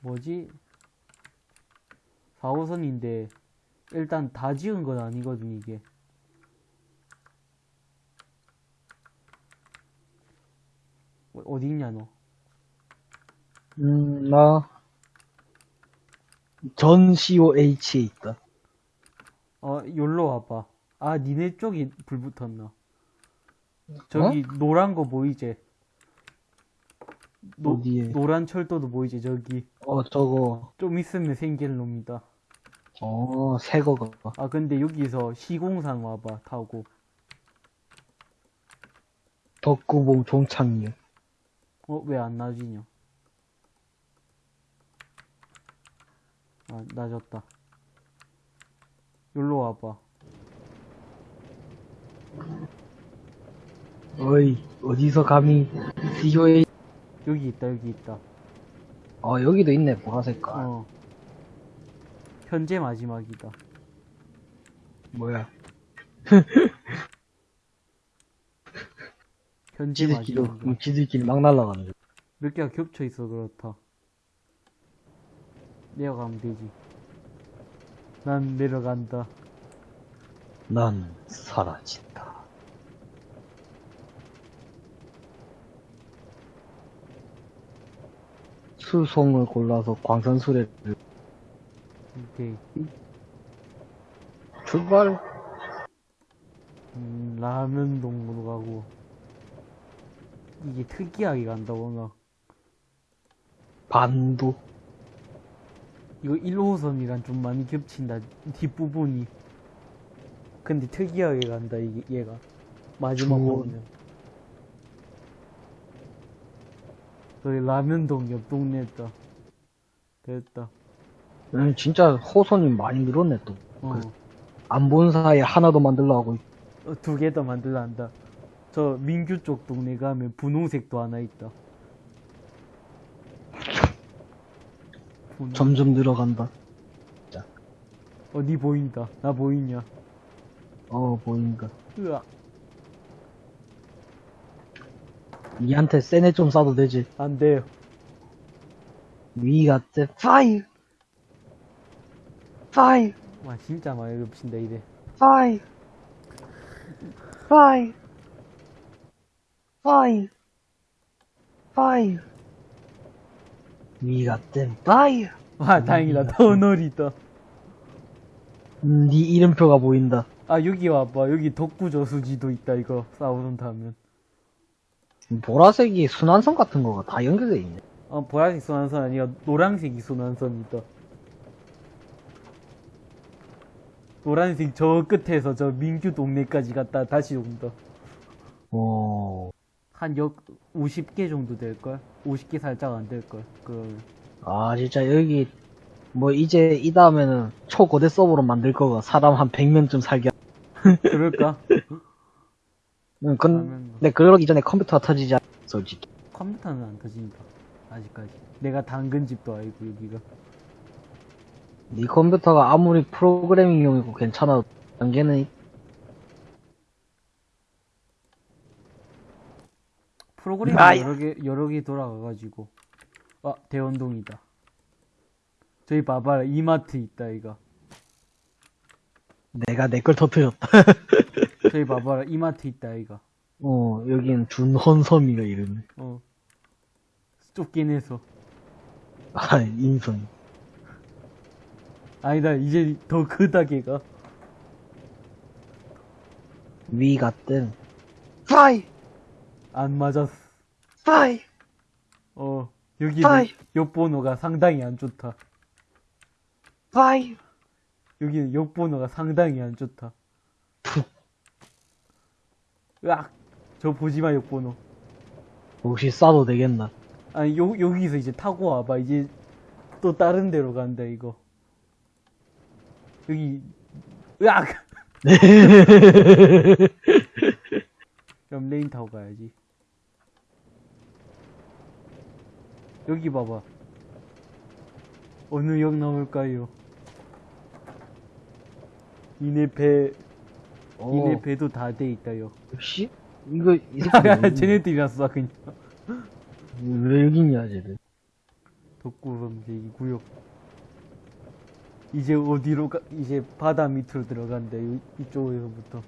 뭐지? 4호선인데 일단 다 지은 건 아니거든 이게 어- 어디 있냐 너? 음, 나, 전 COH에 있다. 어, 여기로 와봐. 아, 니네 쪽이 불 붙었나? 저기 노란 거 보이지? 노, 어디에? 노란 철도도 보이지? 저기 어, 저거, 좀 있으면 생길 놈이다. 어, 새 거가. 아, 근데 여기서 시공상 와봐 타고. 덕구봉 종착역. 어, 왜안 낮이냐? 아, 낮았다. 여기로 와봐. 어이, 어디서 감히 COH, 여기 있다, 여기 있다. 어, 여기도 있네, 보라색깔. 어. 현재 마지막이다. 뭐야. 현재 지들끼리, 마지막이다. 지들끼리 막 날아가는 거. 몇 개가 겹쳐 있어 그렇다. 내려가면 되지. 난 내려간다. 난 사라진 수송을 골라서 광산수레를 오케이. 출발. 음, 라면 동으로 가고. 이게 특이하게 간다, 뭔가. 반도. 이거 1호선이랑 좀 많이 겹친다, 뒷부분이. 근데 특이하게 간다, 이게, 얘가. 마지막. 보면. 저기 라면동 옆 동네였다. 됐다. 음, 진짜 호선이 많이 늘었네 또. 어. 안본 사이에 하나 더 만들려 하고 있- 어, 두개 더 만들라 한다. 저 민규 쪽 동네 가면 분홍색도 하나 있다. 분홍. 점점 늘어간다. 어, 니 보인다. 나 보이냐? 어 보인다. 으악. 니한테 세네 좀 쏴도 되지. 안 돼요. 위가 때 파이 파이 와, 진짜 많이 겹친다, 이래. 파이 파이 파이 파이 위가 때 파이 와, 다행이다. 터널이다. 음, 네 이름표가 보인다. 아, 여기 와봐. 여기 덕구저수지도 있다, 이거. 싸우는 타면. 보라색이 순환선 같은 거가 다 연결돼 있네. 어, 보라색 순환선 아니야. 노란색이 순환선이다. 노란색 저 끝에서 저 민규 동네까지 갔다 다시 온다. 어, 한역 50개 정도 될걸? 50개 살짝 안 될걸? 그, 아 진짜 여기 뭐 이제 이 다음에는 초고대 서버로 만들 거가 사람 한 100명쯤 살게. 그럴까? 응, 그러면 근데 그러기 전에 컴퓨터가 터지지 않, 솔직히. 컴퓨터는 안 터진다. 아직까지. 내가 당근 집도 아니고, 여기가. 네 컴퓨터가 아무리 프로그래밍용이고 괜찮아. 단계는 프로그램이 아이. 여러 개, 여러 개 돌아가가지고. 아, 대원동이다. 저기 봐봐라. 이마트 있다, 이거. 내가 내 걸 터뜨렸다. 저기 봐봐라. 이마트 있다, 이거. 어, 여긴 준헌섬이가 이름이. 어. 쫓긴 해서. 아, 인성. 아니다, 이제 더 크다, 걔가. 위가 뜬. 파이! 안 맞았어. 파이! 어. 여기 아이. 역번호가 상당히 안 좋다. 파이! 여기는 역번호가 상당히 안 좋다. 으악! 저 보지마, 역번호. 혹시 쏴도 되겠나? 아니, 요, 여기서 이제 타고 와봐. 이제 또 다른 데로 간다, 이거. 여기, 으악! 그럼 레인 타고 가야지. 여기 봐봐. 어느 역 나올까요? 이내 배, 어, 이내 배도 다 돼 있다요. 역시? 이거, 이 새끼 쏴, 그냥. 왜 여기 있냐, 쟤들. 덕구름제 이 구역. 이제 어디로 가, 이제 바다 밑으로 들어간대, 이- 이쪽에서부터.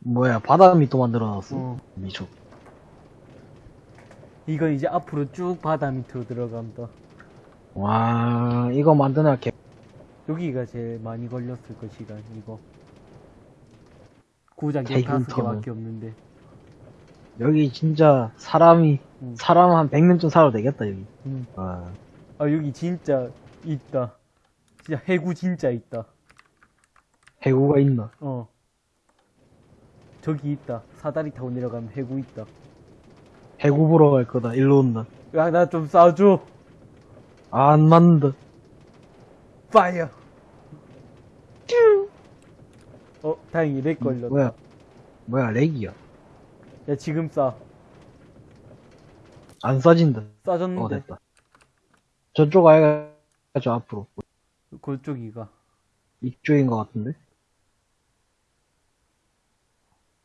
뭐야, 바다 밑도 만들어놨어. 어. 미쳐. 이건 이제 앞으로 쭉 바다 밑으로 들어간다. 와, 이거 만드나 개. 여기가 제일 많이 걸렸을 거, 시간, 이거. 고작 대금 15개밖에 없는데. 여기 진짜 사람이, 응. 사람 한 100년쯤 살아도 되겠다, 여기. 음. 아, 아, 여기 진짜 있다. 진짜 해구 진짜 있다. 해구가 있나? 어. 저기 있다. 사다리 타고 내려가면 해구 있다. 해구 보러 갈 거다, 일로 온다. 야, 나좀 쏴줘. 안 맞는다. Fire. 어, 다행히 lag 걸렸다. 뭐야, 뭐야, lag이야. 야, 지금 쏴. 안 쏴진다. 어, 쏴줬는데. 됐다. 저쪽 아이가, 저 앞으로. 그쪽 이가. 이쪽인 것 같은데?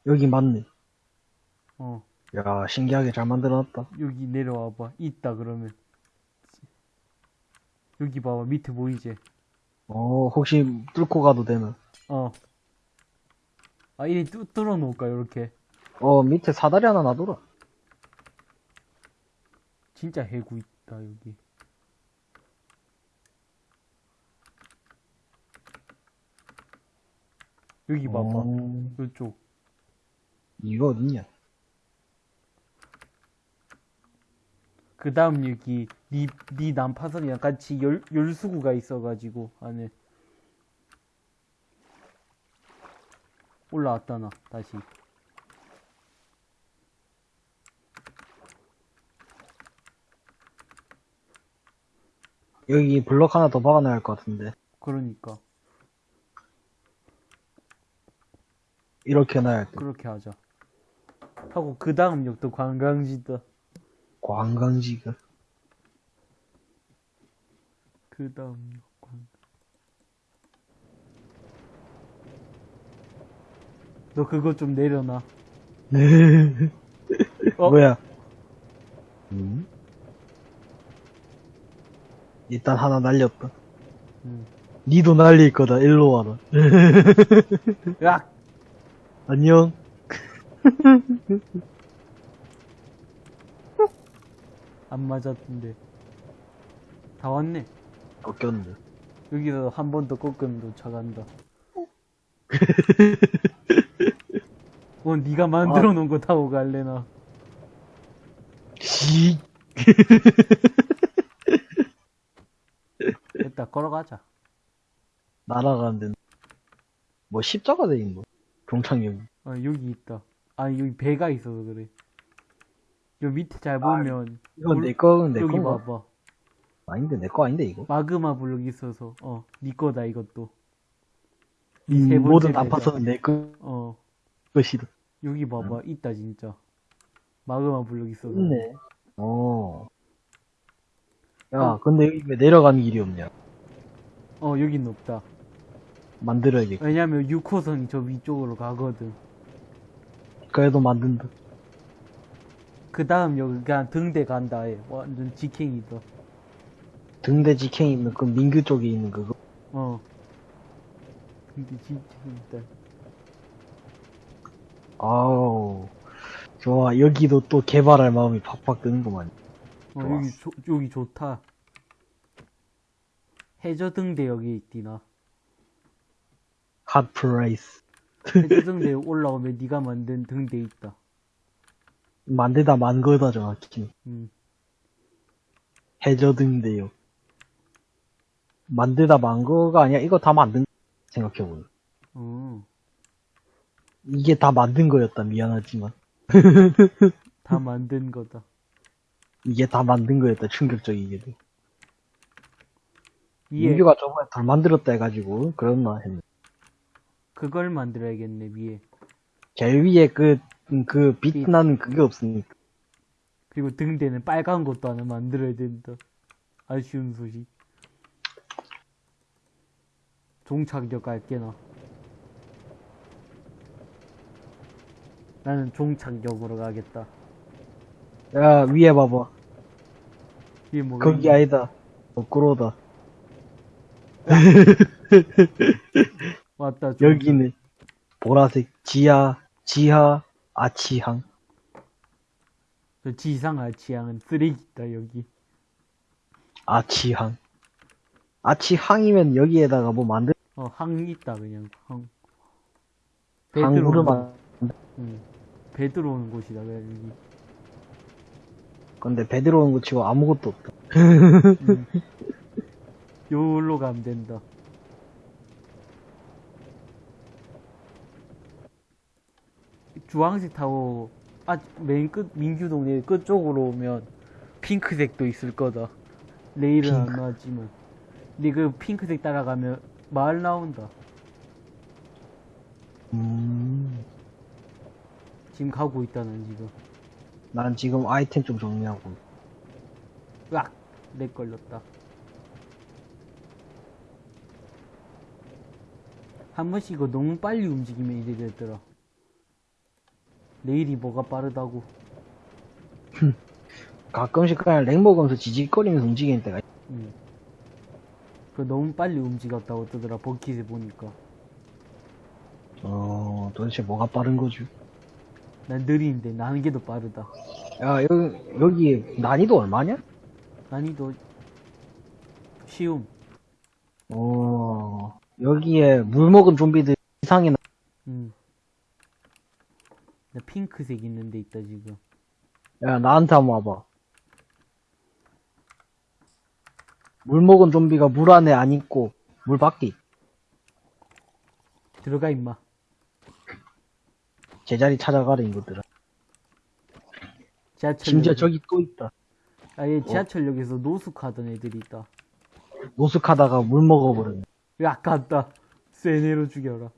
여기 맞네. 어. 야, 신기하게 잘 만들어놨다. 여기 내려와봐. 있다, 그러면. 여기 봐봐. 밑에 보이지? 어, 혹시 뚫고 가도 되나? 어. 아, 이 뚫, 뚫어 놓을까, 요렇게. 어, 밑에 사다리 하나 놔둬라. 진짜 해구 있다, 여기. 여기 봐봐. 어, 요쪽. 이거 어딨냐? 그 다음 여기, 니, 니 난파선이랑 같이 열, 열수구가 있어가지고, 안에. 올라왔다, 나, 다시. 여기 블럭 하나 더 박아놔야 할 것 같은데. 그러니까. 이렇게 놔야 돼. 그렇게 하자. 하고, 그 다음 역도 관광지다. 관광지가. 그 다음 역 관. 너 그거 좀 내려놔. 어? 뭐야? 음? 일단 하나 날렸다. 응. 니도 날릴 거다. 일로 와라. 야! 안녕. 안 맞았던데. 다 왔네. 꺾였네. 여기서 한 번 더 꺾으면 도착한다. 어, 네가 만들어 놓은 거 타고 갈래나. 시. 됐다, 걸어가자. 날아가는데. 뭐 십자가 돼 있는 거. 종착역. 어, 여기 있다. 아, 여기 배가 있어서 그래. 여기 밑에 잘 보면, 이건 물- 내 거, 내 여기 건가? 봐봐. 아닌데, 내 거 아닌데, 이거? 마그마 블록 있어서, 어, 네 거다, 이것도. 세 음, 번째 모든 배다. 아파서는 내 거, 어, 것이다. 여기 봐봐. 있다, 진짜. 마그마 블록 있어서. 있네. 어. 야, 어. 근데 여기 왜 내려가는 길이 없냐? 어, 여긴 없다. 만들어야겠. 왜냐면 6호선이 저 위쪽으로 가거든. 그래도 만든다. 그 다음 여기 그냥 등대 간다 해. 완전 직행이다. 등대 직행 있는 그 민규 쪽에 있는 그거. 어. 근데 직행이다. 아우. 좋아. 여기도 또 개발할 마음이 팍팍 드는구만. 어. 여기, 조, 여기 좋다. 해저 등대 여기 있디나. Hot place. 해저 등대 올라오면 네가 만든 등대 있다. 만들다 만 거다 정확히. 음. 해저 등대요. 만들다 만 거가 아니야. 이거 다 만든 생각해보니. 어. 이게 다 만든 거였다. 미안하지만. 다 만든 거다. 이게 다 만든 거였다. 충격적이게도. 위에 민규가 저번에 덜 만들었다 해가지고 그랬나 했네. 그걸 만들어야겠네 위에. 제일 위에 그, 그, 빛. 빛나는 그게 없으니까. 그리고 등대는 빨간 것도 하나 만들어야 된다. 아쉬운 소식. 종착역 갈게나. 나는 종착역으로 가겠다. 야, 위에 봐봐. 이게 뭐가 거기 있냐? 아니다. 거꾸로다. 왔다. 여기는 보라색 지하, 지하, 아치항. 저 지상 아치양은 쓰레기다 여기. 아치항. 아치항이면 여기에다가 뭐 만들, 어, 항 있다 그냥 항. 항구를 만, 응. 배 들어오는 곳이다 그냥 여기. 근데 배 들어오는 거 치고 아무것도 없다. 응. 요로 가면 된다. 주황색 타고 아 맨 끝 민규동네 끝쪽으로 오면 핑크색도 있을 거다. 레일은 안 핑크. 나왔지만. 근데 그 핑크색 따라가면 마을 나온다. 음, 지금 가고 있다 난 지금. 난 지금 아이템 좀 정리하고. 으악! lag 걸렸다. 한 번씩 이거 너무 빨리 움직이면 이래 되더라. 내일이 뭐가 빠르다고. 가끔씩 그냥 렉 먹으면서 지직거리면서 움직이는 때가 있- 응. 그 너무 빨리 움직였다고 뜨더라, 버킷에 보니까. 어, 도대체 뭐가 빠른 거지? 난 느린데, 나는 게 더 빠르다. 야, 여기, 여기 난이도 얼마냐? 난이도, 쉬움. 어, 여기에 물 먹은 좀비들 이상이 나, 응. 나 핑크색 있는 데 있다, 지금. 야, 나한테 한번 와봐. 물 먹은 좀비가 물 안에 안 있고, 물 밖에 있. 들어가, 임마. 제자리 찾아가라, 이것들아. 지하철. 심지어 저기 또 있다. 아예 지하철역에서 노숙하던 애들이 있다. 노숙하다가 물 먹어버렸네. 왜 아깝다. 세네로 죽여라.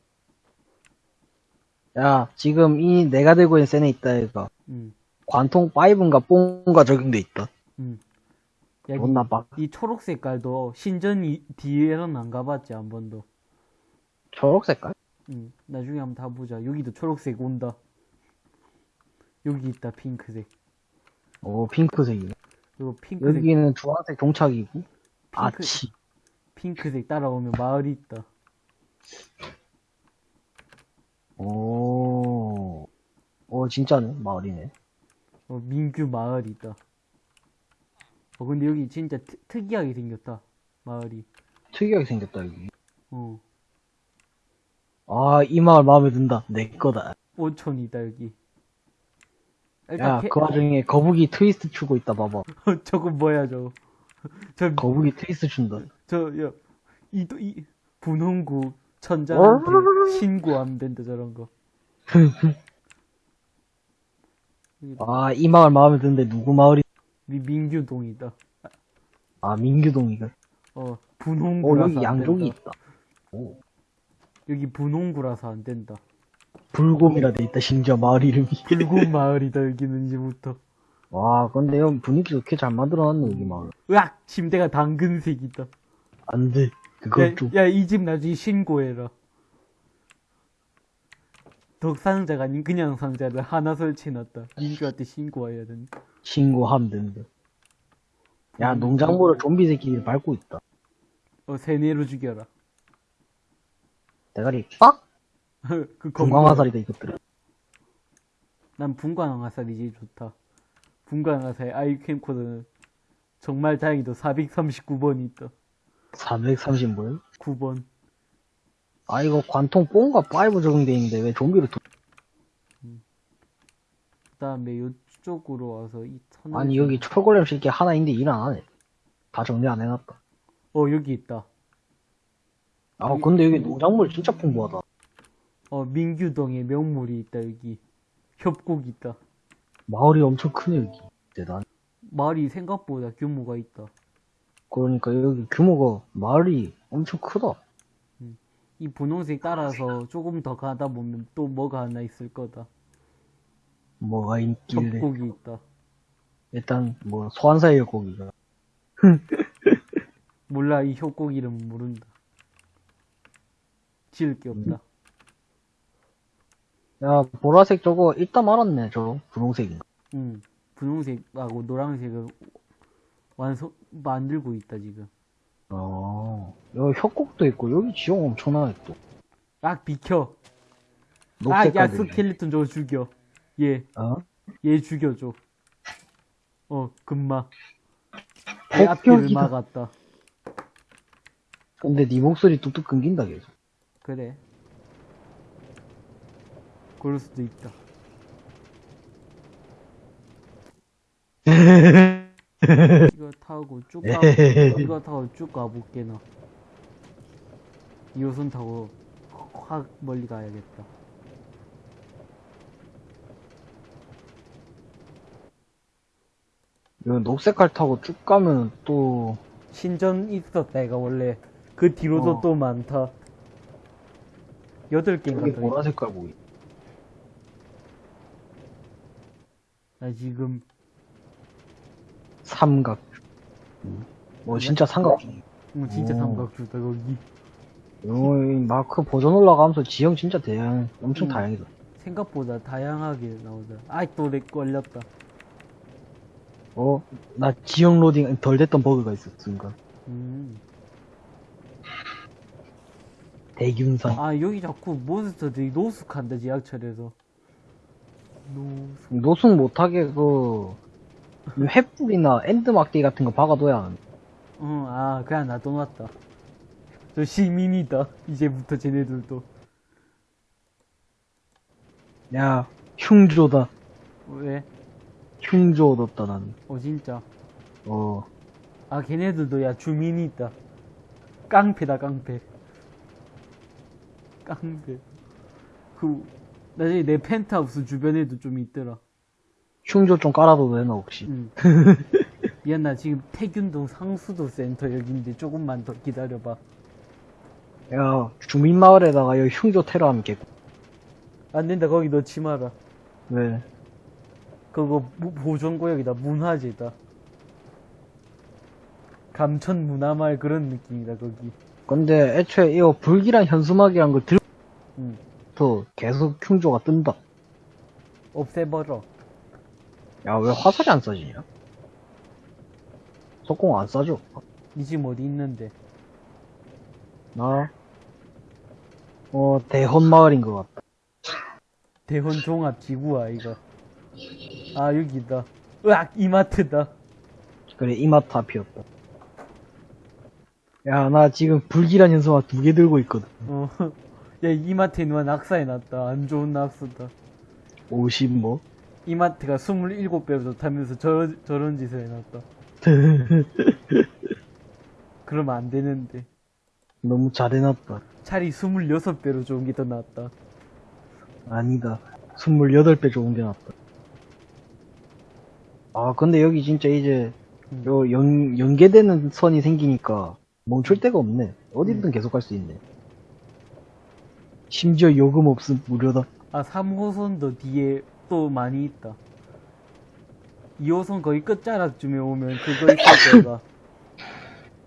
야, 지금 이 내가 들고 있는 센에 있다, 얘가. 응, 관통 5인가 뽕가 적용돼 있다. 응. 야, 돈 나빠. 이, 이 초록 색깔도 신전 이, 뒤에는 안 가봤지, 한 번도. 초록 색깔? 응, 나중에 한번 다 보자. 여기도 초록색 온다. 여기 있다, 핑크색. 오, 핑크색이네. 그리고 핑크색, 여기는 주황색 종착이고, 핑크- 아치. 핑크색 따라오면 마을이 있다. 오, 오, 진짜네, 마을이네. 어, 민규 마을이 있다. 어, 근데 여기 진짜 트, 특이하게 생겼다. 마을이. 특이하게 생겼다, 여기. 어, 아, 이 마을 마음에 든다. 내 거다. 온천이다, 여기. 야, 일단, 캐- 그 와중에 거북이 트위스트 추고 있다, 봐봐. 뭐야, 저거. 저, 거북이 트위스트 춘다. 저, 야, 이, 이, 분홍구 천장한테 신고하면 된다, 저런 거. 아, 이 마을 마음에 드는데 누구 마을이, 미, 민규동이다. 아, 민규동이가. 어, 오, 분홍구라서 여기 안 양족이 된다. 있다. 오, 여기 분홍구라서 안 된다. 불곰이라 돼 있다, 심지어 마을 이름이. 붉은 마을이다, 여기는 이제부터. 와, 근데 형 분위기 좋게 잘 만들어놨네, 여기 마을. 으악! 침대가 당근색이다. 안 돼. 그거 야, 좀. 야, 이 집 나중에 신고해라. 덕상자가 아닌 그냥 상자를 하나 설치해놨다. 민규한테 신고해야 된다. 신고하면 된다. 야, 농작물을 좀비 새끼들이 밟고 있다. 어, 세뇌로 죽여라. 대가리 빡! 그 건강화살이다, 이것들은. 난 분광화살이 제일 좋다. 분광화살 아이 캠코더는 정말 다행히도 439번이 있다. 430 뭐야? 9번. 아, 이거 관통 뽕과 5 적용돼 있는데 왜 좀비를 두... 그 다음에 이쪽으로 와서 이 천. 아니, 여기 초골렘 새끼 하나 있는데 일 안 하네. 다 정리 안 해놨다. 어, 여기 있다. 아, 근데 여기 농작물 진짜 풍부하다. 어, 민규동에 명물이 있다, 여기. 협곡 있다. 마을이 엄청 크네, 여기. 대단. 마을이 생각보다 규모가 있다. 그러니까 여기 규모가, 마을이 엄청 크다. 이 분홍색 따라서 조금 더 가다 보면 또 뭐가 하나 있을 거다. 뭐가 있길래. 협곡이 있다. 일단, 뭐, 소환사의 고기가. 몰라, 이 협곡 이름은 모른다. 지을 게 없다. 야, 보라색 저거 이따 말았네, 저거. 분홍색인가. 응. 분홍색하고 노란색은 완성, 만들고 있다, 지금. 어, 여기 협곡도 있고, 여기 지형 엄청나네, 또. 악, 비켜. 아, 녹색 야. 스켈레톤 저거 죽여. 얘, 어? 얘 죽여줘. 어, 금마. 내 앞길을. 막았다. 근데 네 목소리 뚝뚝 끊긴다, 계속. 그래. 그럴 수도 있다. 이거 타고 쭉 가, 이거 타고 쭉 가볼게, 나. 2호선 타고 확 멀리 가야겠다. 이거 녹색 칼 타고 쭉 가면 또, 신전 있었다, 이가 원래. 그 뒤로도 어. 또 많다. 여덟 여기 개인가 더 있다. 보라색 칼 보이. 나 지금, 삼각. 뭐, 진짜 삼각주. 어, 진짜 오. 삼각주다, 거기. 어, 이 마크 버전 올라가면서 지형 진짜 다양, 엄청 음. 다양이다. 생각보다 다양하게 나오다. 아이, 또렉 걸렸다. 어, 나 지형 로딩 덜 됐던 버그가 있었어, 순간. 음. 대균상. 아 여기 자꾸 몬스터들이 노숙한다 지하철에서 노숙 노숙 못하게 그, 횃불이나 엔드막대기 같은 거 박아둬야. 어아 그냥 놔둬놨다 저 시민이다 이제부터 쟤네들도 야, 흉조다. 왜? 흉조 얻었다, 나는. 어 진짜 어, 아 걔네들도 야 주민이 있다 깡패다 깡패 깡패 그 나중에 내 펜트하우스 주변에도 좀 있더라 흉조 좀 깔아도 되나, 혹시? 응. 미안 나 지금 태균동 상수도 센터 여기인데 조금만 더 기다려봐 야, 주민마을에다가 여기 흉조 테러하면 개, 안 된다 거기 넣지 마라 왜? 그거 무- 보존구역이다 문화재다 감천 문화마을 그런 느낌이다 거기 근데 애초에 이거 불길한 현수막이란 걸 들부터 응 계속 흉조가 뜬다. 없애버려 야, 왜 화살이 안 쏴지냐? 석공 안 쏴줘. 니 지금 어디 있는데 나, 어, 대헌 마을인 것 같다. 대헌 종합 지구야 이거 아 여기다 으악 이마트다 그래, 이마트 앞이었다. 야, 나 지금 불길한 현수막 두 개 들고 있거든. 어 야 이마트에 누가 낙사해놨다 안 좋은 낙서다 50 뭐? 이마트가 27배로 좋다면서 저, 저런 짓을 해놨다 그러면 안 되는데 너무 잘해놨다. 차라리 26배로 좋은 게 더 낫다 아니다. 28배 좋은 게 낫다. 아, 근데 여기 진짜 이제, 음. 요 연, 연계되는 선이 생기니까 멈출 데가 없네. 어디든 계속 갈 수 있네. 심지어 요금 없음 무료다. 아, 3호선도 뒤에 또 많이 있다. 2호선 거의 끝자락쯤에 오면 그거 있을 거다.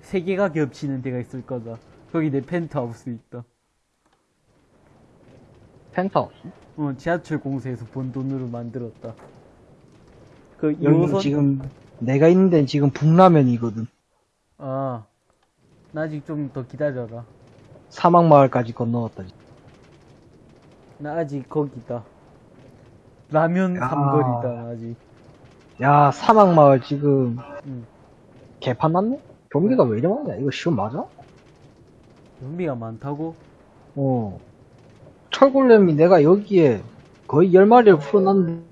세 개가 겹치는 데가 있을 거다. 거기 내 펜트하우스 있다. 펜트하우스. 어, 지하철 공사에서 번 돈으로 만들었다. 그 여기 2호선, 지금 내가 있는 데는 지금 북라면이거든. 아, 나 아직 좀 더 기다려라. 사막마을까지 건너왔다. 나 아직 거기다. 라면 야. 삼거리다, 아직. 야, 사막마을 지금 응. 개판 났네? 좀비가 왜 이래 많냐? 이거 시험 맞아? 좀비가 많다고? 어. 철골렘이 내가 여기에 거의 열 마리를 풀어놨는데,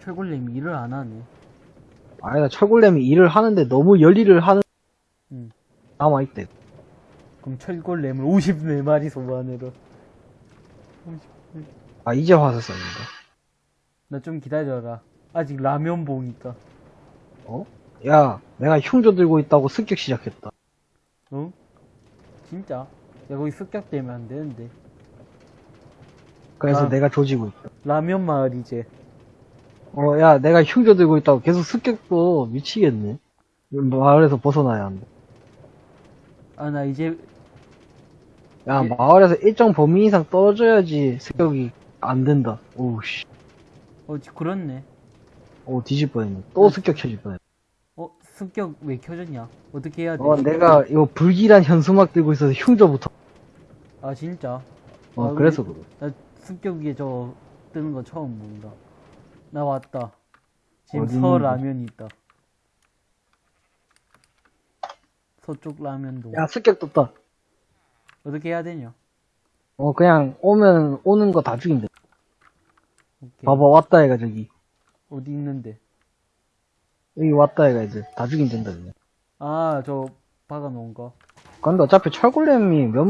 철골렘이 일을 안 하네. 아니다, 철골렘이 일을 하는데 너무 열일을 하는, 응. 남아있대. 그럼 철골렘을 54마리 소환해라. 아, 이제 와서 썼는데. 나 좀 기다려라. 아직 라면 봉 있다. 어? 야, 내가 흉조 들고 있다고 습격 시작했다. 어? 진짜? 야, 거기 습격되면 안 되는데. 그래서 아. 내가 조지고 있다. 라면 마을 이제. 어, 야, 내가 흉조 들고 있다고 계속 습격도 미치겠네. 마을에서 벗어나야 한다. 아, 나 이제, 야, 예. 마을에서 일정 범위 이상 떨어져야지 습격이 안 된다. 오우, 씨. 어, 지- 그렇네. 오, 뒤질 뻔했네. 또 습격 쳐질 뻔했네. 어, 습격 왜 켜졌냐? 어떻게 해야 돼? 어, 내가 이거 불길한 현수막 들고 있어서 흉조부터. 아, 진짜? 어, 아, 그래서 그래. 나 습격 위에 저 뜨는 거 처음 본다. 나 왔다. 지금 서? 라면이 있다. 서쪽 라면동. 야, 습격 떴다. 어떻게 해야 되냐? 어, 그냥 오면, 오는 거 다 죽인대. 오케이. 봐봐, 왔다 얘가 저기. 어디 있는데? 여기 왔다 얘가 이제 다 죽인댄다, 그냥. 아, 저 박아놓은 거. 근데 어차피 철골렘이 몇,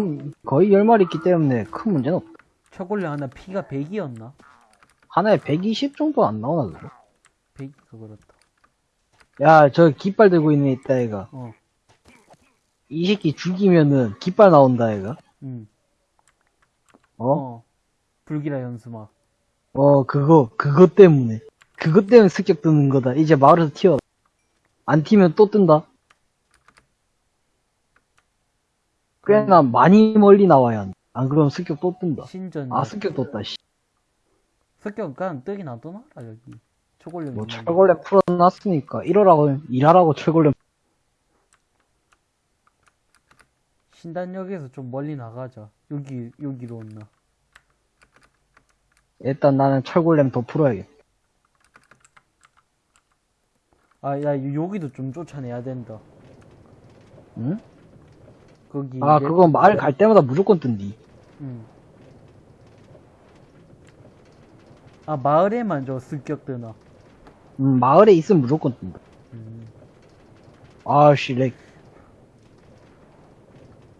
거의 10마리 있기 때문에 큰 문제는 없다. 초콜릿 하나 피가 100이었나? 하나에 120 정도 안 나오나, 그거? 100이가 그렇다. 야, 저 깃발 들고 있는 애 있다, 얘가. 어, 이 새끼 죽이면은 깃발 나온다, 얘가. 응. 어? 어. 불길한 연수막. 어, 그거, 그거 때문에. 그것 때문에 습격 뜨는 거다. 이제 마을에서 튀어. 안 튀면 또 뜬다. 꽤나 많이 멀리 나와야 한다. 안 그러면 습격 또 뜬다. 신전. 아, 습격 떴다, 씨. 습격 그냥 뜨긴 안 떠나라, 여기. 초콜릿. 뭐. 철골렘 풀어놨으니까, 이러라고, 일하라고 철골렘. 신단역에서 좀 멀리 나가자. 여기, 여기로 온나. 일단 나는 철골렘 더 풀어야겠다. 아, 야, 여기도 좀 쫓아내야 된다. 응? 거기. 아, 내- 그거 마을 갈 때마다 무조건 뜬디. 응. 아, 마을에만 저 습격 뜨나. 음, 마을에 있으면 무조건 뜬다. 음. 아씨, 렉.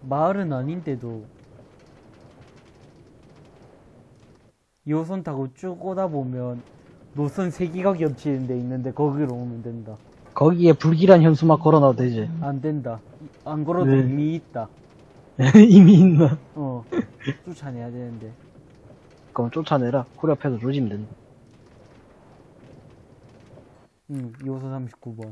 마을은 아닌데도. 2호선 타고 쭉 오다 보면 노선 세 개가 겹치는 데 있는데 거기로 오면 된다. 거기에 불길한 현수막 걸어놔도 되지. 안 된다. 안 걸어도 왜? 이미 있다. 이미 있나? 어. 쫓아내야 되는데. 그럼 쫓아내라. 코리 앞에서 조지면 된다. 응, 2호선 39번.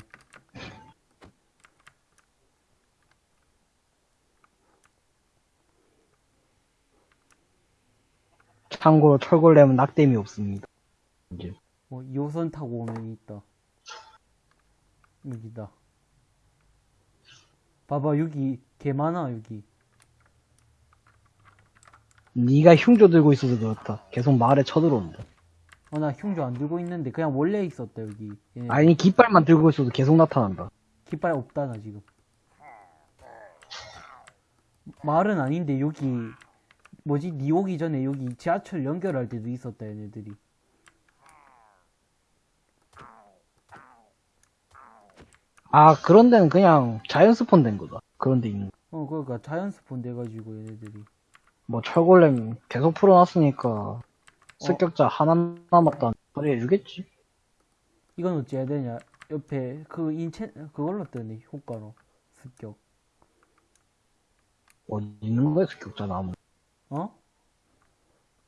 참고로 철골렘은 낙뎀이 없습니다. 이제. 뭐 2호선 타고 오면 있다. 여기다. 봐봐, 여기 개 많아, 여기. 네가 흉조 들고 있어서 그렇다. 계속 마을에 쳐들어온다. 어, 나 흉조 안 들고 있는데 그냥 원래 있었다, 여기. 얘네 아니 깃발만 들고 있어도 계속 나타난다. 깃발 없다, 나 지금. 마을은 아닌데, 여기, 뭐지, 니 오기 전에 여기 지하철 연결할 때도 있었다, 얘네들이. 아 그런 데는 그냥 자연 스폰 된 거다. 그런 데 있는. 거. 어, 그러니까 자연 스폰 돼가지고, 얘네들이. 뭐 철골렘 계속 풀어놨으니까 습격자 하나 남았다. 소리 해주겠지. 이건 어찌 해야 되냐? 옆에 그 인체 그걸로 뜨네 효과로 습격. 어디 있는 거야 습격자 나무. 어?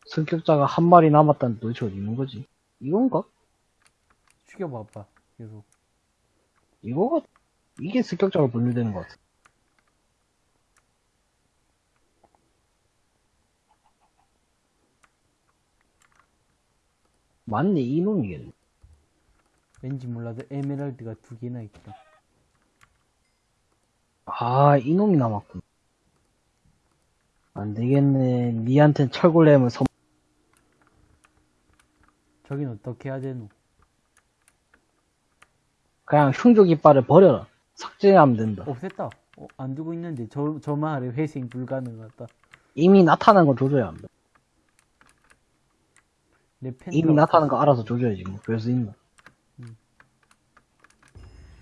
습격자가 한 마리 남았다는 도대체 어디 있는 거지? 이건가? 죽여봐봐 계속. 이거가 이게 습격자로 분류되는 것 같아. 맞네 이놈이겠네. 왠지 몰라도 에메랄드가 두 개나 있다. 아 이놈이 남았군. 안 되겠네. 니한텐 철골렘을 선. 저긴 어떻게 해야 되노? 그냥 흉조 깃발을 버려라. 삭제하면 된다. 없앴다. 어, 안 두고 있는데 저, 저 마을에 회생 불가능하다. 이미 나타난 거 조져야 한다. 내 펜. 이미 나타난 거 알아서 조져야지. 뭐. 그럴 수 있나.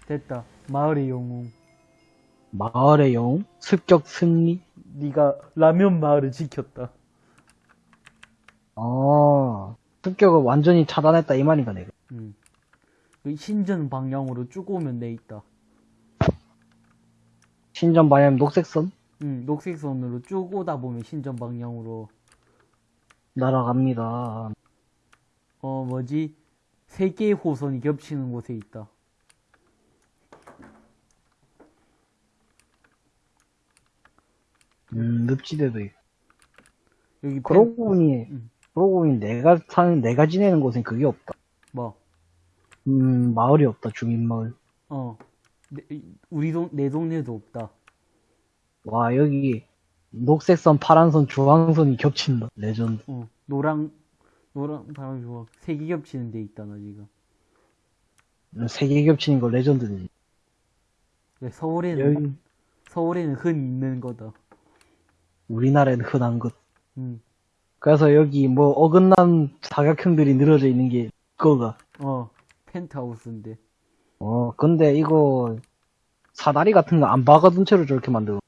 됐다. 마을의 영웅. 마을의 영웅? 습격 승리? 네가 라면 마을을 지켰다. 아, 습격을 완전히 차단했다 이 말인가 내가. 음. 그 신전 방향으로 쭉 오면 내 있다. 신전 방향 녹색선 음, 녹색 선으로 쭉 오다 보면 신전 방향으로 날아갑니다. 어 뭐지 세 개의 호선이 겹치는 곳에 있다. 음, 늪지대도 있고. 여기 펜- 그러고 보니, 음. 그러고 보니 내가 사는, 내가 지내는 곳엔 그게 없다. 뭐 음, 마을이 없다, 주민마을. 어. 내, 우리 동, 내 동네도 없다. 와, 여기, 녹색선, 파란선, 주황선이 겹친다. 레전드. 어, 노랑, 노랑, 바람 좋아. 색이 겹치는 데 있다, 나 지금. 세개 겹치는 거 레전드지. 왜 서울에는, 여기, 서울에는 흔히 있는 거다. 우리나라에는 흔한 것. 음, 그래서 여기 뭐 어긋난 사각형들이 늘어져 있는 게 그거가. 어, 펜트하우스인데. 어, 근데 이거 사다리 같은 거 안 박아둔 채로 저렇게 만들어.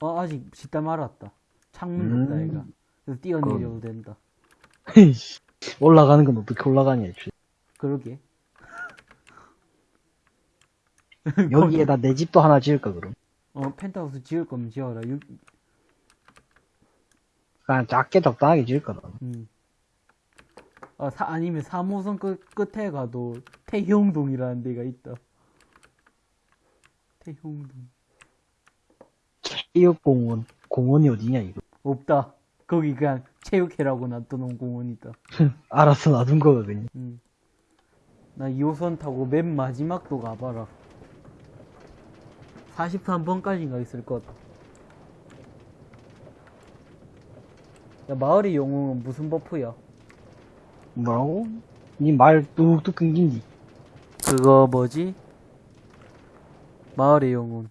어, 아직 짓다 말았다. 창문도 음. 없다, 얘가. 그래서 뛰어내려도 된다. 올라가는 건 어떻게 올라가냐, 애초에. 그러게. 여기에다 내 집도 하나 지을까, 그럼? 어, 펜트하우스 지을 거면 지어라. 유, 그냥 작게 적당하게 지을까, 나. 음. 아, 사, 아니면 3호선 끝, 끝에 가도 태형동이라는 데가 있다. 태형동. 체육공원. 공원이 어디냐, 이거. 없다. 거기 그냥 체육회라고 놔둬놓은 공원이다. 알아서 놔둔 거거든요. 음. 나 2호선 타고 맨 마지막도 가봐라. 43번까지인가 있을 것 같다. 야, 마을의 영웅은 무슨 buff야? 뭐라고? 니 말 뚝뚝 끊긴디. 그거 뭐지? 마을의 영웅.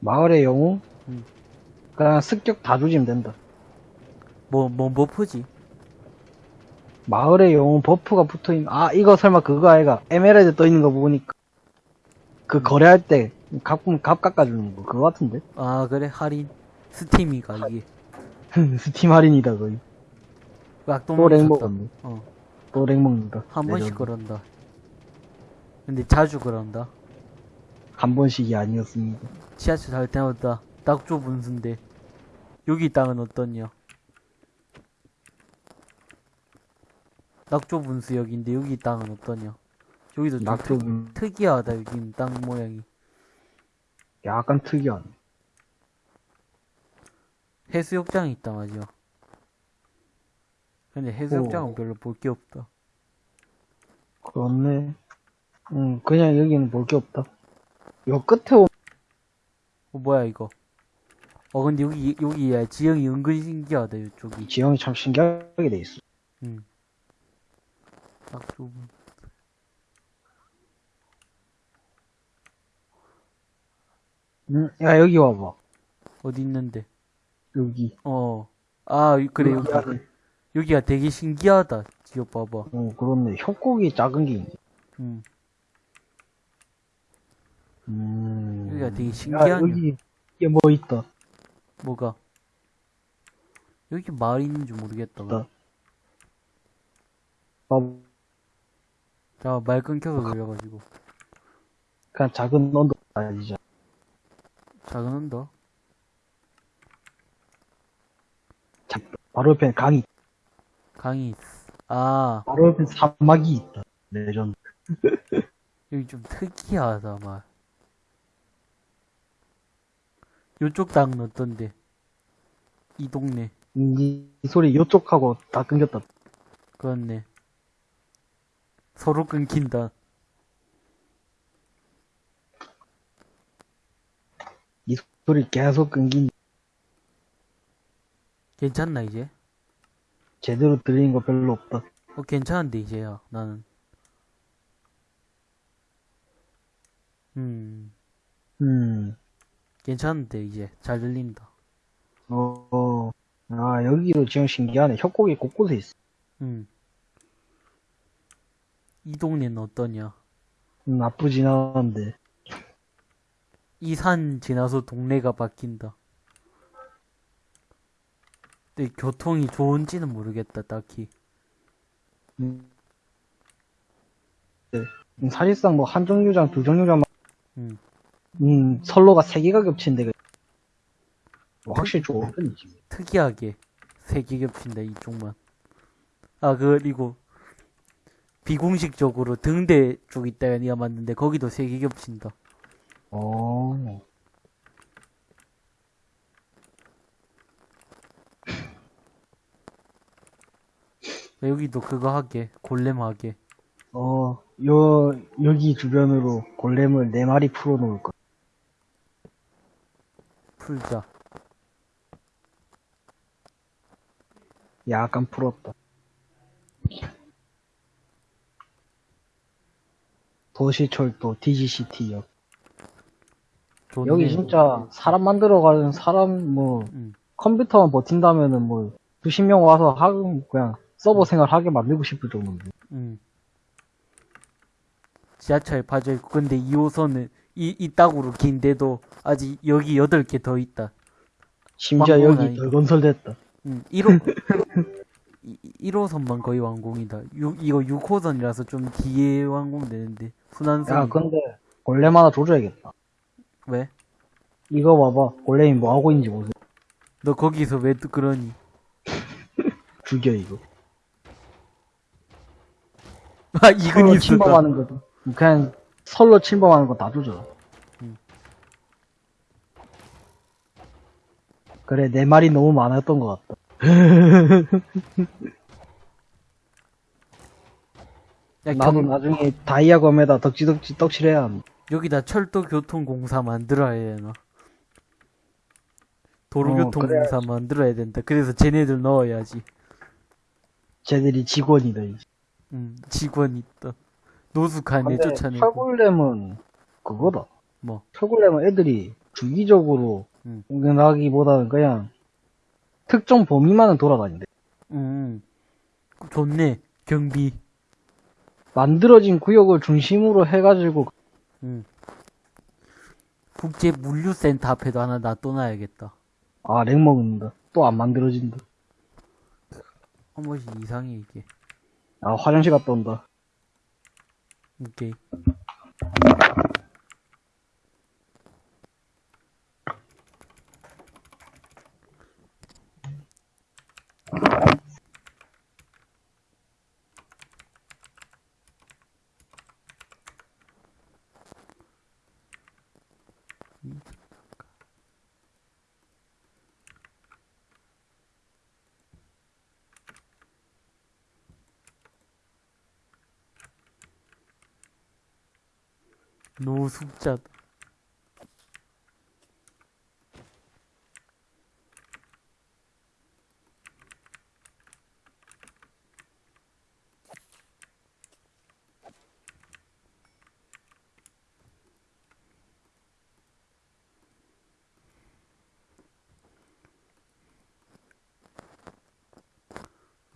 마을의 영웅? 음. 그냥 습격 다 조지면 된다. 뭐, 뭔 buff지? 마을의 영웅 buff가 붙어있는, 아, 이거 설마 그거 아이가? 에메랄드 떠있는 거 보니까. 그 거래할 때, 값, 값 깎아주는 거, 그거 같은데? 아, 그래, 할인. 스팀이가, 이게. 스팀 할인이다, 거의. 악동 또렉 먹었다. 먹었네. 어, 또렉 먹는다. 한 번씩 레전드. 그런다. 근데 자주 그런다. 한 번씩이 아니었습니다. 지하철 잘 때마다 낙조 분수인데 여기 땅은 어떠냐? 낙조 분수 여기인데 여기 땅은 어떠냐? 여기도 좀 낙조 특, 분- 특이하다 여기 땅 모양이 약간 특이한. 해수욕장이 있다 말이야. 근데 해수욕장은 별로 볼 게 없다. 그렇네. 응, 그냥 여기는 볼 게 없다. 요 끝에 오 어 뭐야 이거? 어 근데 여기 여기 야 지형이 은근 신기하다 이쪽이. 지형이 참 신기하게 돼 있어. 응. 낙조 분. 응, 야, 여기 와봐. 어디 있는데? 여기. 어. 아 그래 여기. 안에. 여기가 되게 신기하다. 지어 봐봐. 어, 그렇네. 협곡이 작은 게 있네. 음. 음. 여기가 되게 야, 신기하냐. 여기, 이게 뭐 있다. 뭐가? 여기 마을 있는지 모르겠다. 어, 자, 말 끊겨서 그래가지고. 그냥 작은 언덕 아니죠. 작은 언더? 작- 바로 옆에 강이, 강이 있어. 아, 바로 옆에 사막이 있다. 레전드. 여기 좀 특이하다, 말. 요쪽 땅은 어떤데? 이 동네. 이, 이 소리 요쪽하고 다 끊겼다. 그렇네. 서로 끊긴다. 이 소리 계속 끊긴, 괜찮나, 이제? 제대로 들리는 거 별로 없다. 어, 괜찮은데, 이제야, 나는. 음, 음, 괜찮은데, 이제. 잘 들린다. 어, 어. 아, 여기도 지금 신기하네. 협곡이 곳곳에 있어. 음. 이 동네는 어떠냐? 음, 나쁘진 않은데. 이 산 지나서 동네가 바뀐다. 근데 교통이 좋은지는 모르겠다, 딱히. 음. 네. 음, 사실상 뭐 한 정류장, 두 정류장만, 음. 음, 선로가 세 개가 겹친 데가, 뭐 확실히 좋은 편이지. 특이하게 세 개 겹친다, 이쪽만. 아, 그리고 비공식적으로 등대 쪽 니가 맞는데 거기도 세 개 겹친다. 어. 여기도 그거 하게, 골렘 하게. 어, 어, 요, 여기 주변으로 골렘을 4마리 풀어놓을 거. 풀자. 약간 풀었다. 도시철도 DGCT역. 여기 진짜 사람 만들어가는 사람 뭐 응. 컴퓨터만 버틴다면은 뭐 수십 명 와서 하 그냥 서버 생활 하게 만들고 싶을 정도인데. 응. 지하철 파져 있고 근데 2호선은 이, 이 땅으로 긴데도 아직 여기 8개 더 있다. 심지어 여기 아니고. 덜 건설됐다. 응. 1호 1호선만 거의 완공이다. 6, 이거 6호선이라서 좀 뒤에 완공되는데 순환선 야 근데 골렘 하나 줘줘야겠다. 왜? 이거 봐봐. 골렘이 뭐 하고 있는지 보세요. 너 거기서 왜또 그러니? 죽여 이거. 아 이건 설로 있었다. 침범하는 거도. 그냥 설로 침범하는 거 다 조져. 음. 그래 내 말이 너무 많았던 것 같다. 야, 나도 경- 나중에 다이아 검에다 덕지덕지 떡칠해야 한다. 여기다 철도교통공사 만들어야 되나? 어, 도로교통공사 만들어야 된다. 그래서 쟤네들 넣어야지. 쟤들이 직원이다 이제. 음, 직원 있다. 노숙한 애 쫓아내고. 철골렘은 그거다. 뭐, 철골렘은 애들이 주기적으로 음. 공격하기보다는 그냥 특정 범위만은 돌아다닌대. 음, 좋네. 경비. 만들어진 구역을 중심으로 해가지고 음. 국제 물류센터 앞에도 하나 놔둬놔야겠다. 아 렉 먹는다. 또 안 만들어진다. 한 번씩 이상해, 이게. 아 화장실 갔다 온다. 오케이. 노숙자다.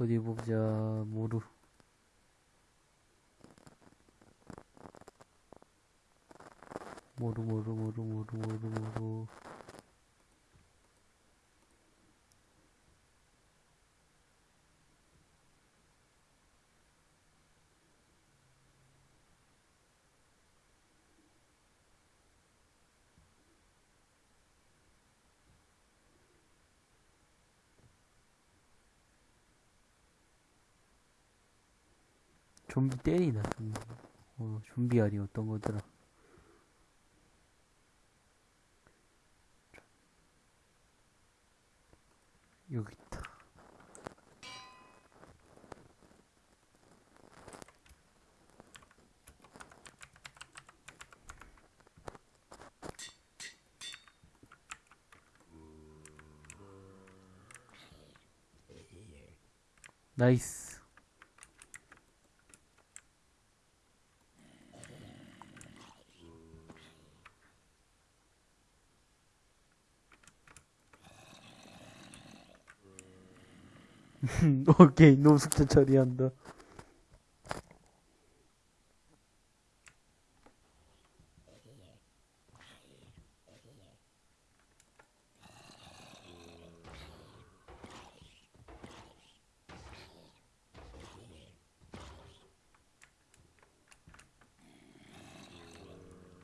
어디 보자, 모루. 모루, 모루, 모루. 좀비 때리나, 좀비. 어, 좀비 아니 어떤 거더라. 여기 있다. 나이스. 오케이, 노숙자 처리한다.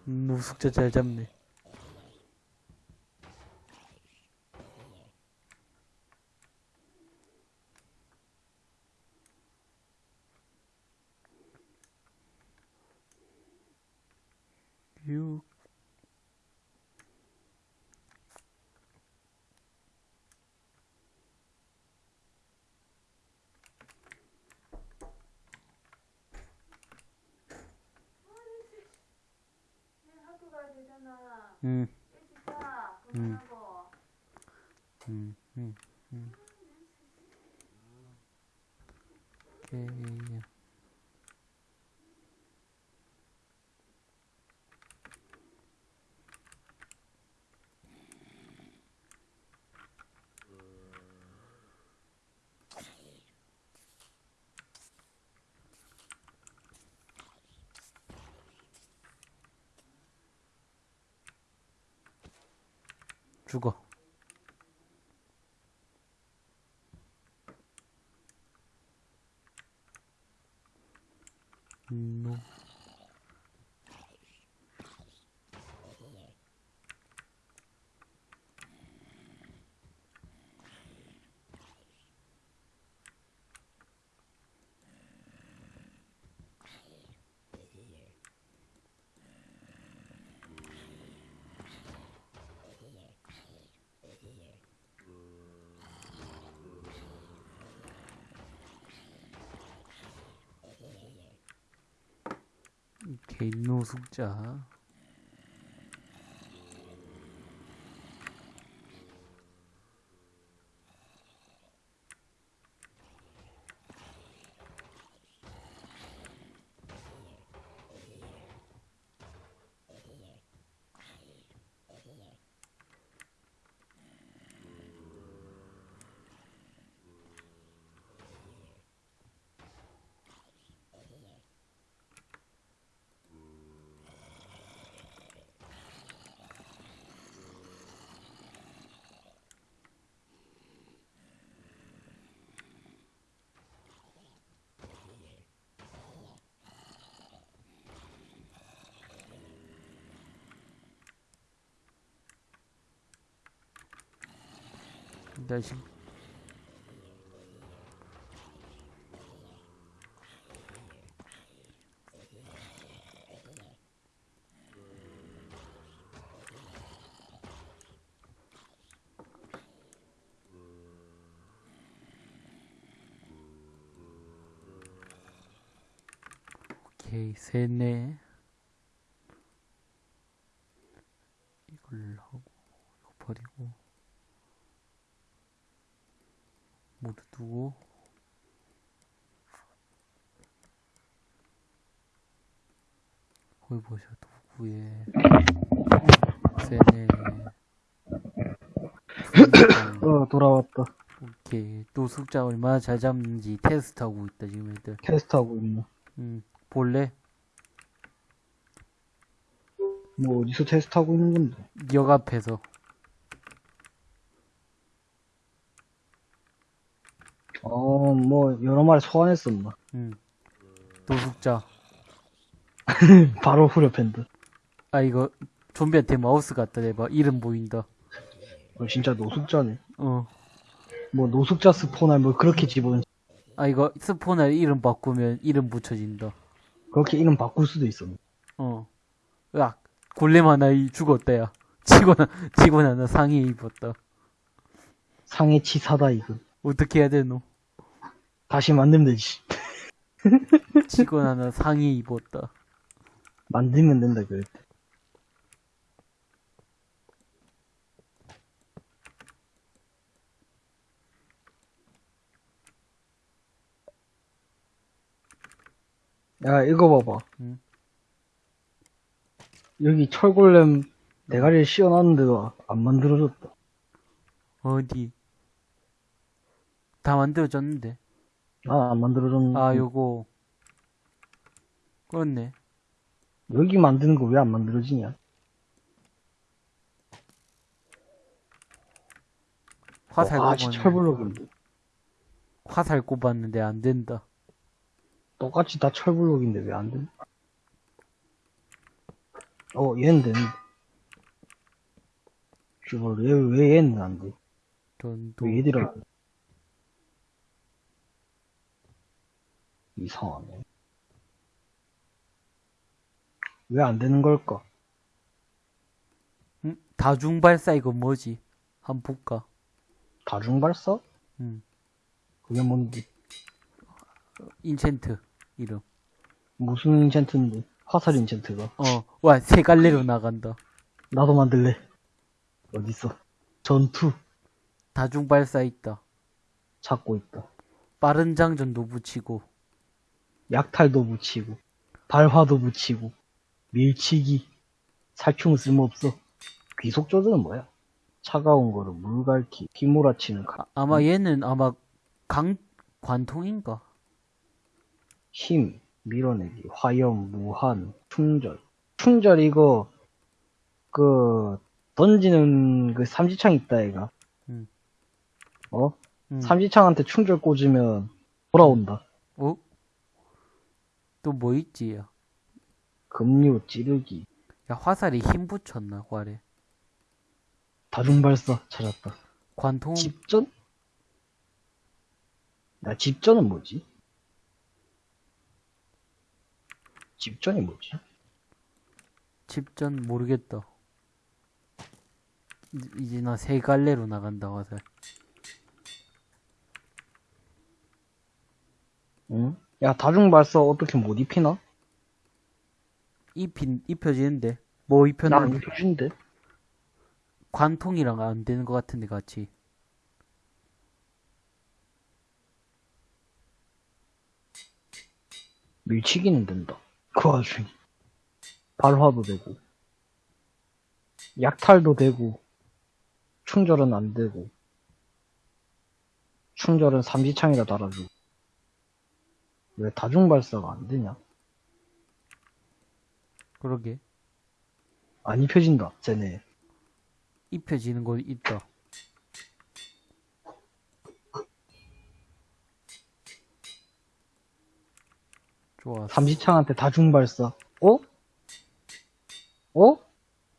음, 노숙자 잘 잡네. 응. 응. 응, 응, 응. 오케이. 죽어. 노. 개인 노 숙자. 다시. 오케이 셋네 이걸 하고 이거 버리고 모 두 두고 거기 보셔 도구에 세네 어, 돌아왔다. 오케이 또 숫자 얼마나 잘 잡는지 테스트하고 있다 지금 애들 테스트하고 있네. 음 볼래? 뭐, 어디서 테스트하고 있는 건데? 역 앞에서 어, 뭐, 여러 마리 소환했었나. 음 노숙자 바로 후려팬드. 아 이거 좀비한테 마우스 갖다 대봐 이름 보인다 어, 진짜 노숙자네. 어 뭐, 노숙자 스포나 뭐, 그렇게 집어넣 아 이거 스포너 이름 바꾸면 이름 붙여진다. 그렇게 이름 바꿀 수도 있었네. 어. 야 골렘 하나 이 죽었다 야. 직원 직원 하나 상해 입었다. 상해 치사다, 이거. 어떻게 해야 되노? 다시 만들면 되지. 직원 하나 상해 입었다. 만들면 된다, 때. 야, 이거 봐봐. 응. 여기 철골렘 대가리를 씌워놨는데도 안 만들어졌다. 어디? 다 만들어졌는데. 아, 안 만들어졌는데. 아 요거. 그렇네. 여기 만드는 거 왜 안 만들어지냐? 화살 아, 진짜 꼽았는데. 화살 꼽았는데 안 된다. 똑같이 다 철블록인데 왜안 돼? 어, 얘는 되는데. 씨발, 왜, 왜 얘는 안 돼? 전도. 왜 얘들은 안 돼? 이상하네. 왜안 되는 걸까? 응? 다중발사 이거 뭐지? 한번 볼까? 다중발사? 응. 그게 뭔지. 인챈트 이름. 무슨 인챈트인데? 화살 인챈트가. 어. 와 세 갈래로 나간다. 나도 만들래. 어딨어? 전투 다중발사 있다. 찾고 있다. 빠른 장전도 붙이고 약탈도 붙이고, 발화도 붙이고, 밀치기, 살충은 쓸모없어. 귀속 조드는 뭐야? 차가운 거를 물갈기, 휘몰아치는 가- 아, 아마 얘는 아마 강 관통인가? 힘, 밀어내기, 화염, 무한, 충절. 충절 이거, 그, 던지는 그 삼지창 있다, 얘가. 음. 어? 음. 삼지창한테 충절 꽂으면 돌아온다. 어? 또 뭐 있지? 야, 급류, 찌르기, 야 화살에 힘 붙였나 활에? 다중발사 찾았다. 관통 집전? 야, 집전은 뭐지? 집전이 뭐지? 집전 모르겠다. 이- 이제 나 세 갈래로 나간다 화살. 응? 야, 다중발사 어떻게 못 입히나? 입힌 입혀지는데 뭐난 입혔는데 입혀준대. 관통이랑 안 되는 것 같은데 같이. 밀치기는 된다. 그 와중에. 발화도 되고, 약탈도 되고, 충절은 안 되고, 충절은 삼지창에다 달아주고. 왜 다중발사가 안 되냐? 그러게 안 입혀진다, 쟤네. 입혀지는 거 있다. 좋아. 삼지창한테 다중발사. 어? 어?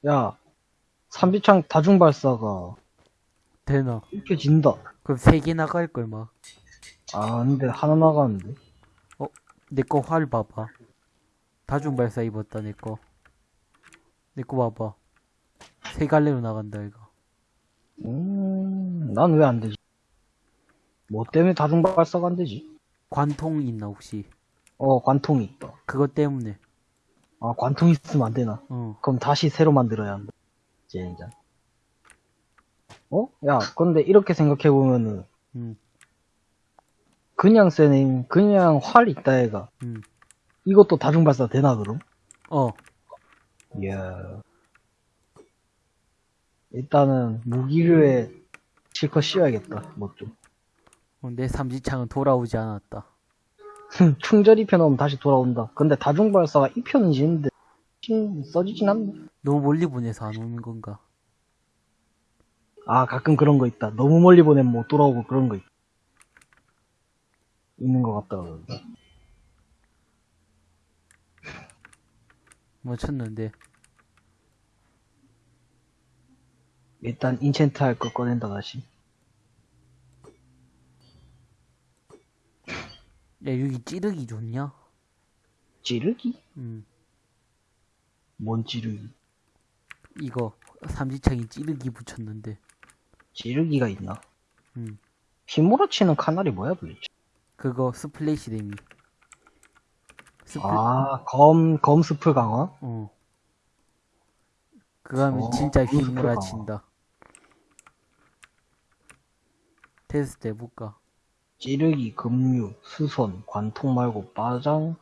야, 삼지창 다중발사가 되나? 입혀진다. 그럼 세 개 나갈 걸 막. 아, 근데 하나 나가는데. 내 거 활 봐봐. 다중발사 입었다 내 거. 내 거 봐봐. 세 갈래로 나간다 이거. 음, 난 왜 안 되지? 뭐 때문에 다중발사가 안 되지? 관통 있나 혹시? 어, 관통이 있다. 그것 때문에. 아, 관통 있으면 안 되나? 어. 그럼 다시 새로 만들어야 한다. 젠장. 어? 야, 근데 이렇게 생각해보면은, 음. 그냥 쎄네, 그냥 활 있다, 애가. 음. 이것도 다중발사 되나, 그럼? 어. 이야. 일단은, 무기류에 실컷 씌워야겠다, 뭐 좀. 어, 내 삼지창은 돌아오지 않았다. 충전 입혀놓으면 다시 돌아온다. 근데 다중발사가 입혀는 지는데, 신- 써지진 않네. 너무 멀리 보내서 안 오는 건가? 아, 가끔 그런 거 있다. 너무 멀리 보내면 못 돌아오고 그런 거 있, 있는 것 같다. 그러는데. 뭐 쳤는데. 일단 인챈트 할 거 꺼낸다, 다시. 야 여기 찌르기 좋냐? 찌르기? 음. 뭔 찌르기? 이거 삼지창이 찌르기 붙였는데. 찌르기가 있나? 음. 휘몰아치는 칼날이 뭐야, 도대체? 그거 splash 데미. 스플 아, 검, 검스플 강화? 어. 그거 하면 어, 진짜 휘몰아친다. 테스트 해볼까? 찌르기, 급류, 수선, 관통 말고 빠장,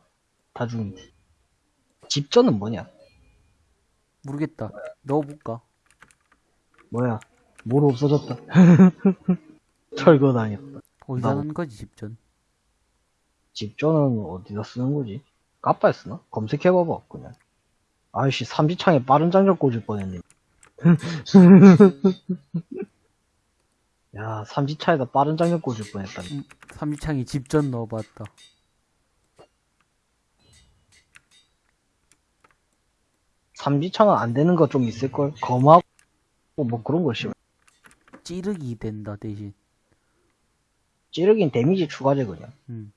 다중. 집전은 뭐냐? 모르겠다. 넣어볼까? 뭐야? 뭐로 없어졌다. 철거 당했다. 어디다 나도- 넣은 거지, 집전? 집전은 어디다 쓰는 거지? 까빠에 쓰나? 검색해봐봐, 그냥. 아이씨, 삼지창에 빠른 장전 꽂을 뻔했네. 야, 삼지차에다 빠른 장전 꽂을 뻔했다. 음, 삼지창에 집전 넣어봤다. 삼지창은 안 되는 거 좀 있을걸? 검하고, 뭐 그런 거 심해. 찌르기 된다, 대신. 찌르긴 데미지 추가제, 그냥. 음.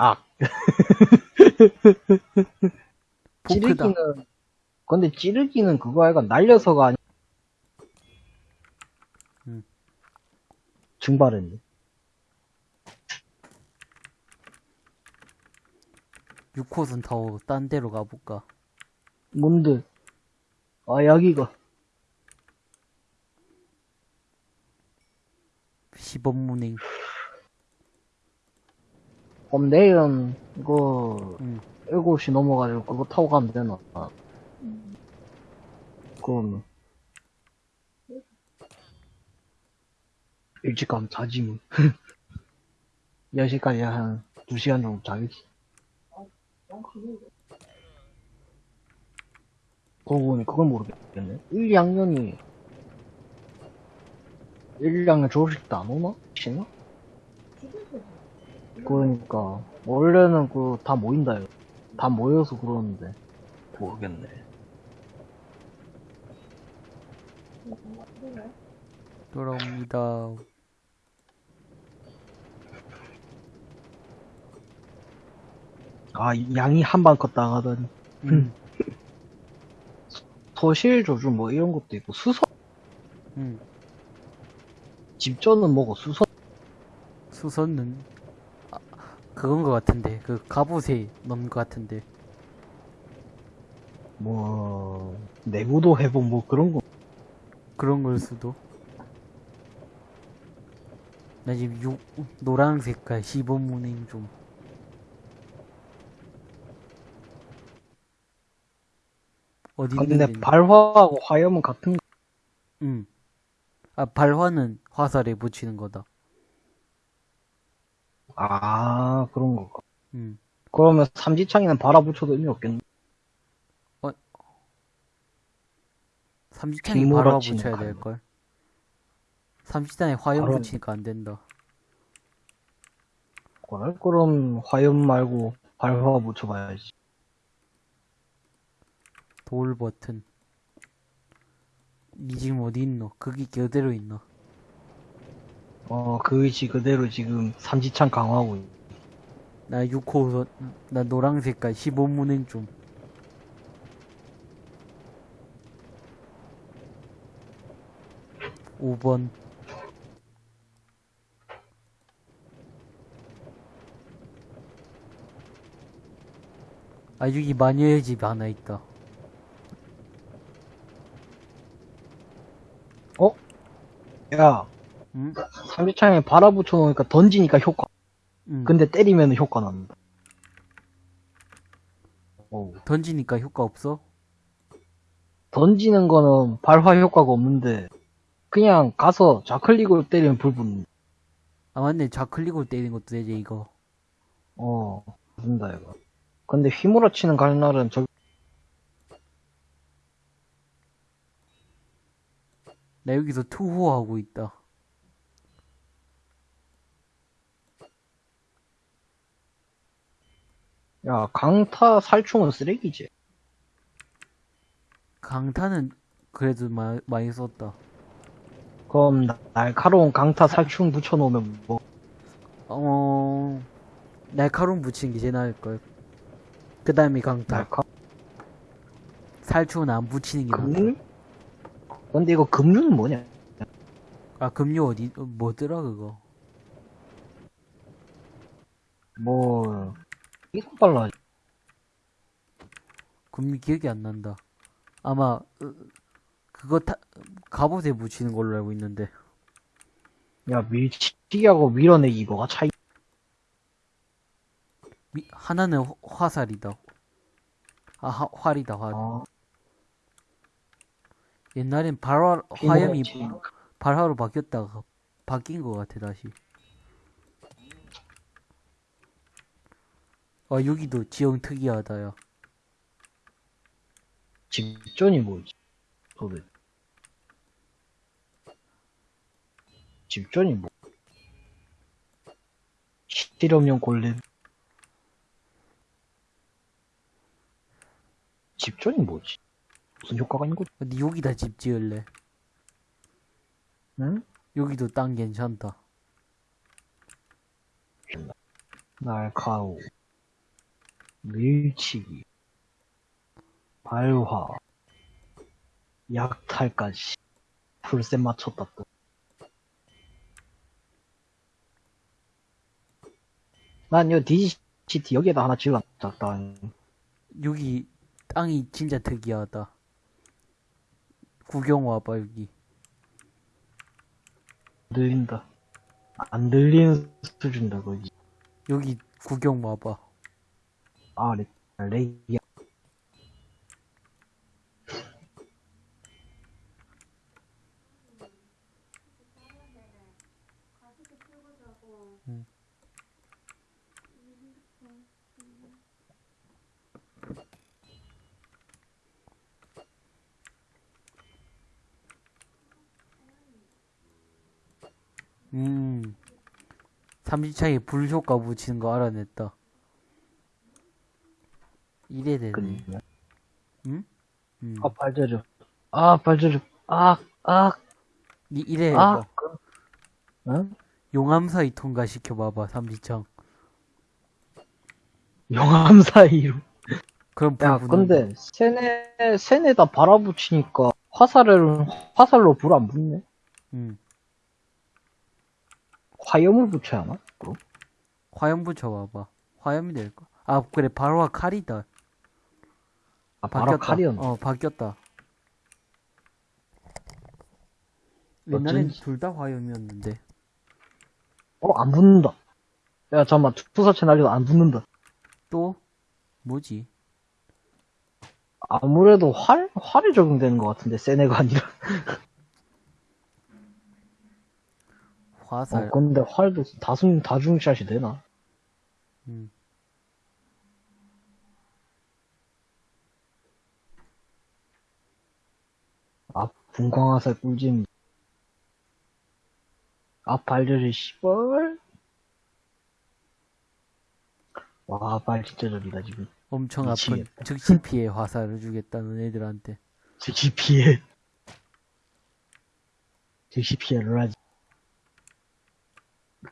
아, 포크다. 찌르기는, 근데 찌르기는 그거 아이가 날려서가 아니, 음. 증발했네. 6호선 타고 딴 데로 가볼까? 뭔데? 아, 여기가. 시범문행. 그럼 내일은, 이거, 응. 7시 넘어가지고 그거 타고 가면 되나? 아. 그럼, 일찍 가면 자지, 뭐. 10시까지 한 2시간 정도 자겠지. 그러고 보니 그걸 모르겠네. 1, 2학년이 1, 2학년 졸업식 때안 오나? 쉬나? 그러니까 원래는 그 다 모인다요. 다 모여서 그러는데 모르겠네. 돌아옵니다. 아 양이 한방 컸다 하더니 응. 소실 조주 뭐 이런 것도 있고 수선 응. 집전은 뭐고 수선 수선은 아, 그건 것 같은데. 그 갑옷에 넣는 것 같은데. 뭐 내구도 회복 뭐 그런 거. 그런 걸 수도. 나 지금 유, 노란 색깔 시범문행 좀. 어디 근데 있는지 발화하고 화염은 같은 거 응. 아 발화는 화살에 붙이는 거다 아 그런 거 응. 그러면 삼지창에는 발화 붙여도 의미 없겠네 빗몰아 발화 치는 붙여야 칼. 될걸 삼지탄에 화염 바로- 붙이니까 안 된다 그래? 그럼 화염 말고 발화 붙여봐야지 돌 버튼 니 지금 어디 있노? 거기 그대로 있노? 어 그 의지 그대로 지금 삼지창 강화하고 있- 나 6호선 나 노랑 색깔 15문행 좀 오번. 아 여기 마녀의 집 하나 있다. 야 응? 삼지창에 발화 붙여 놓으니까 던지니까 효과 응. 근데 때리면 효과 난다 오. 던지니까 효과 없어? 던지는 거는 발화 효과가 없는데 그냥 가서 좌클릭으로 때리면 불 붙는 아 맞네 좌클릭으로 때리는 것도 되지 이거 어 된다 이거 근데 휘몰아 치는 갈날은 저 나 여기서 투호하고 있다 야 강타 살충은 쓰레기지. 강타는 그래도 마, 많이 썼다. 그럼 나- 날카로운 강타 살충 붙여놓으면 뭐? 어 날카로움 붙이는 게 제일 나을 걸. 그 다음에 강타. 날카 살충은 안 붙이는 게 나아 금류? 근데 이거 금류는 뭐냐? 아 금류 어디 어, 뭐더라 그거? 뭐 이거 빨라. 금류 기억이 안 난다. 아마 으, 그거 타, 갑옷에 붙이는 걸로 알고 있는데. 야 밀치기하고 밀어내기 뭐가 차이? 미- 하나는 화- 화살이다. 아 화, 활이다 활. 어, 옛날엔 발화 화염이 발화로 바뀌었다가 바뀐 것 같아 다시 아 여기도 지형 특이하다 야 집전이 뭐지? 도대체 집전이 뭐? 실험용 골렘? 집전이 뭐지? 무슨 효과가 있는 거지? 근데 여기다 집 지을래? 응? 여기도 땅 괜찮다. 날카로우 밀치기 발화 약탈까지 풀셋 맞췄다 또난 이거 디지 시티 여기에다 하나 작다 여기 땅이 진짜 특이하다. 구경 와봐 여기. 들린다 안 들리는 수준이다 거기 여기 구경 와봐. 아 렉, 렉이야 음. 삼지창에 불 효과 붙이는 거 알아냈다. 이래 되네. 그니까 음? 음. 아 발저려 아 발저려 아아 니 이래 아. 그, 응? 용암사이 통과시켜봐봐, 삼지창. 영암 사이로 그럼 불야 근데 세네 세네다 발아붙이니까 화살을 화살로 불 안 붙네 음. 화염을 붙여야 하나? 그럼? 화염 붙여봐봐. 화염이 될까? 아, 그래, 바로와 칼이다. 아 바로 칼이었네 어, 바뀌었다. 옛날엔 어쩐지. 둘 다 화염이었는데. 어 안 붙는다 야 잠깐만 투사체 날려도 안 붙는다 또? 뭐지? 아무래도 활? 활이 적용되는 것 같은데 세네가 아니라 화살. 어 근데 활도 다중 다중샷이 되나? 음. 아 분광화살 꿀잼 아 발저리 씨벌 와발 진짜 저리다 지금 엄청 아픈 미치겠다. 즉시 피해 화살을 주겠다는 애들한테. 즉시 피해 즉시 피해를 하지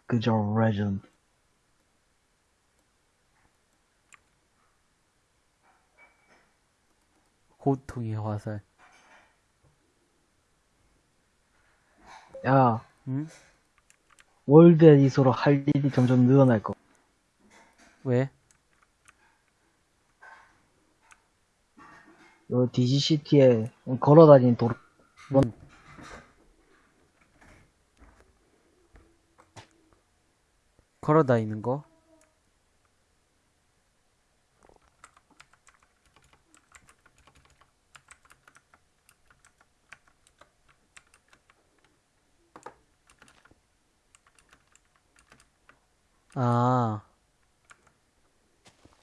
그저 레전드 고통의 화살. 야 응? 월드 에디서로 할 일이 점점 늘어날 거 왜? 요 DGCT에 걸어다니는 도로 음. 걸어 다니는 거? 아,